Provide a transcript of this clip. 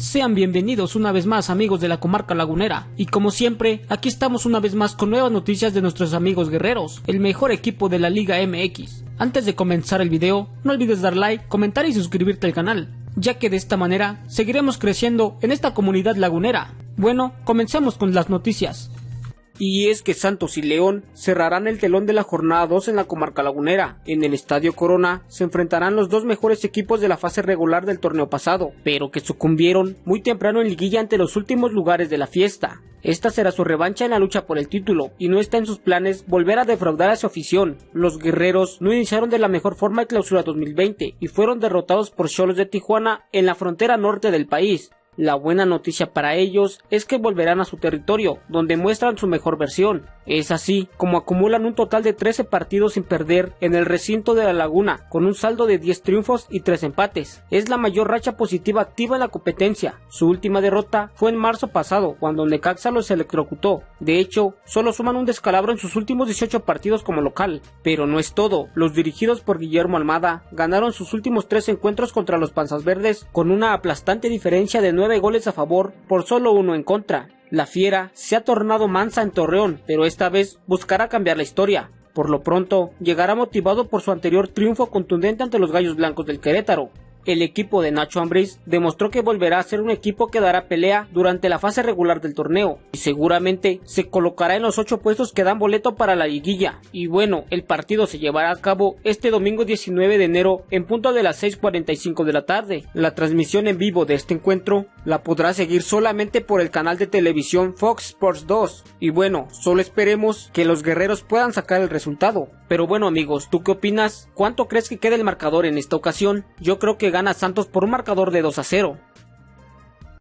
Sean bienvenidos una vez más amigos de la comarca lagunera y como siempre aquí estamos una vez más con nuevas noticias de nuestros amigos guerreros, el mejor equipo de la Liga MX. Antes de comenzar el video no olvides dar like, comentar y suscribirte al canal, ya que de esta manera seguiremos creciendo en esta comunidad lagunera. Bueno, comencemos con las noticias. Y es que Santos y León cerrarán el telón de la jornada 2 en la comarca lagunera. En el Estadio Corona se enfrentarán los dos mejores equipos de la fase regular del torneo pasado, pero que sucumbieron muy temprano en liguilla ante los últimos lugares de la fiesta. Esta será su revancha en la lucha por el título, y no está en sus planes volver a defraudar a su afición. Los guerreros no iniciaron de la mejor forma el clausura 2020 y fueron derrotados por Cholos de Tijuana en la frontera norte del país, la buena noticia para ellos es que volverán a su territorio, donde muestran su mejor versión. Es así como acumulan un total de 13 partidos sin perder en el recinto de la Laguna, con un saldo de 10 triunfos y 3 empates. Es la mayor racha positiva activa en la competencia. Su última derrota fue en marzo pasado, cuando Necaxa los electrocutó. De hecho, solo suman un descalabro en sus últimos 18 partidos como local. Pero no es todo. Los dirigidos por Guillermo Almada ganaron sus últimos 3 encuentros contra los Panzas Verdes con una aplastante diferencia de 9 goles a favor por solo uno en contra. La fiera se ha tornado mansa en Torreón, pero esta vez buscará cambiar la historia. Por lo pronto, llegará motivado por su anterior triunfo contundente ante los Gallos Blancos del Querétaro, el equipo de Nacho Ambriz demostró que volverá a ser un equipo que dará pelea durante la fase regular del torneo y seguramente se colocará en los ocho puestos que dan boleto para la liguilla. Y bueno, el partido se llevará a cabo este domingo 19 de enero en punto de las 6.45 de la tarde. La transmisión en vivo de este encuentro la podrá seguir solamente por el canal de televisión Fox Sports 2. Y bueno, solo esperemos que los guerreros puedan sacar el resultado. Pero bueno amigos, ¿tú qué opinas? ¿Cuánto crees que queda el marcador en esta ocasión? Yo creo que gana Santos por un marcador de 2 a 0.